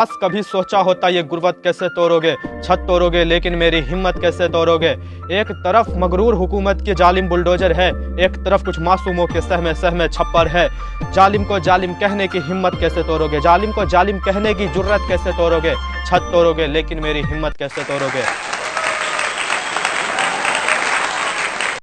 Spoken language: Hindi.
बस कभी सोचा होता ये गुर्बत कैसे तोड़ोगे छत तोड़ोगे लेकिन मेरी हिम्मत कैसे तोड़ोगे एक तरफ़ मगरूर हुकूमत के जालिम बुलडोजर है, एक तरफ़ कुछ मासूमों के सहमे सहमे छप्पर है। जालिम को जालिम कहने की हिम्मत कैसे तोड़ोगे जालिम को जालिम कहने की जुर्रत कैसे तोड़ोगे छत तोड़ोगे लेकिन मेरी हिम्मत कैसे तोड़ोगे